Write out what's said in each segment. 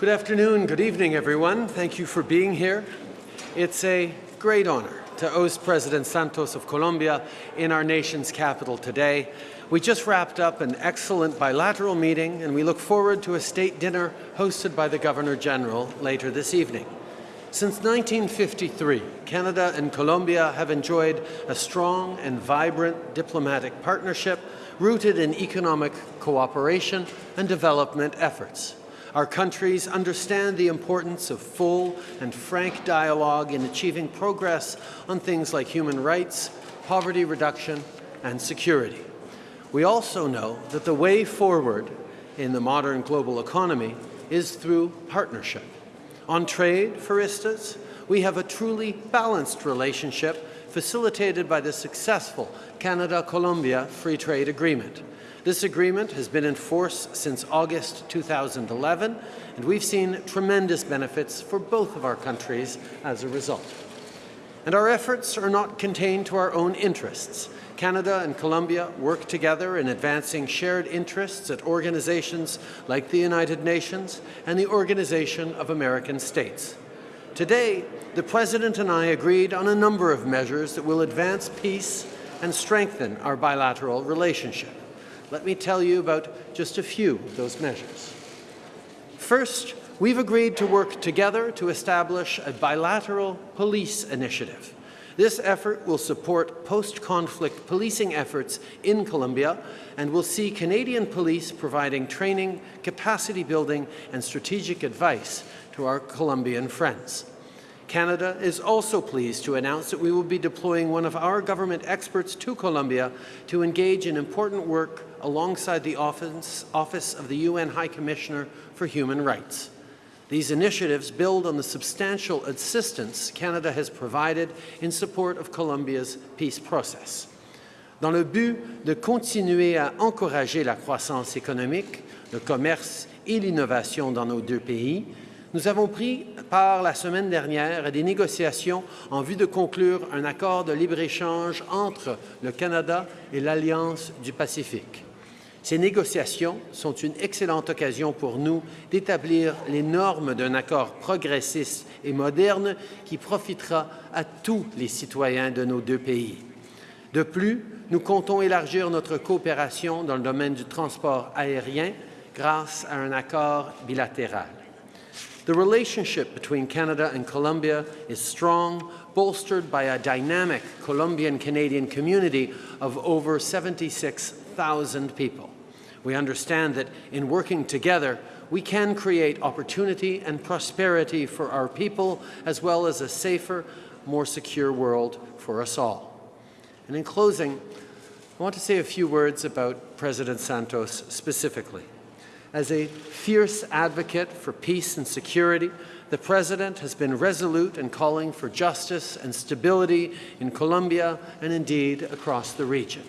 Good afternoon, good evening, everyone. Thank you for being here. It's a great honor to host President Santos of Colombia in our nation's capital today. We just wrapped up an excellent bilateral meeting, and we look forward to a state dinner hosted by the Governor General later this evening. Since 1953, Canada and Colombia have enjoyed a strong and vibrant diplomatic partnership rooted in economic cooperation and development efforts. Our countries understand the importance of full and frank dialogue in achieving progress on things like human rights, poverty reduction, and security. We also know that the way forward in the modern global economy is through partnership. On trade, for instance, we have a truly balanced relationship facilitated by the successful Canada-Colombia Free Trade Agreement. This agreement has been in force since August 2011, and we've seen tremendous benefits for both of our countries as a result. And our efforts are not contained to our own interests. Canada and Colombia work together in advancing shared interests at organizations like the United Nations and the Organization of American States. Today, the President and I agreed on a number of measures that will advance peace and strengthen our bilateral relationship. Let me tell you about just a few of those measures. First, we've agreed to work together to establish a bilateral police initiative. This effort will support post-conflict policing efforts in Colombia and will see Canadian police providing training, capacity building and strategic advice to our Colombian friends. Canada is also pleased to announce that we will be deploying one of our government experts to Colombia to engage in important work alongside the Office, Office of the UN High Commissioner for Human Rights. These initiatives build on the substantial assistance Canada has provided in support of Colombia's peace process. Dans le but de continuer à encourager la croissance économique, le commerce et l'innovation dans nos deux pays, nous avons pris part la semaine dernière à des négociations en vue de conclure un accord de libre-échange entre le Canada et l'Alliance du Pacifique. Ces négociations sont une excellente occasion pour nous d'établir les normes d'un accord progressiste et moderne qui profitera à tous les citoyens de nos deux pays. De plus, nous comptons élargir notre coopération dans le domaine du transport aérien grâce à un accord bilatéral. The relationship between Canada and Colombia is strong, bolstered by a dynamic Colombian-Canadian community of over 76,000 people. We understand that in working together, we can create opportunity and prosperity for our people, as well as a safer, more secure world for us all. And in closing, I want to say a few words about President Santos specifically. As a fierce advocate for peace and security, the President has been resolute in calling for justice and stability in Colombia and indeed across the region.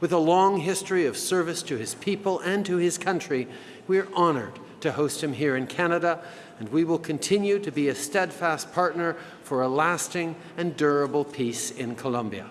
With a long history of service to his people and to his country, we are honoured to host him here in Canada, and we will continue to be a steadfast partner for a lasting and durable peace in Colombia.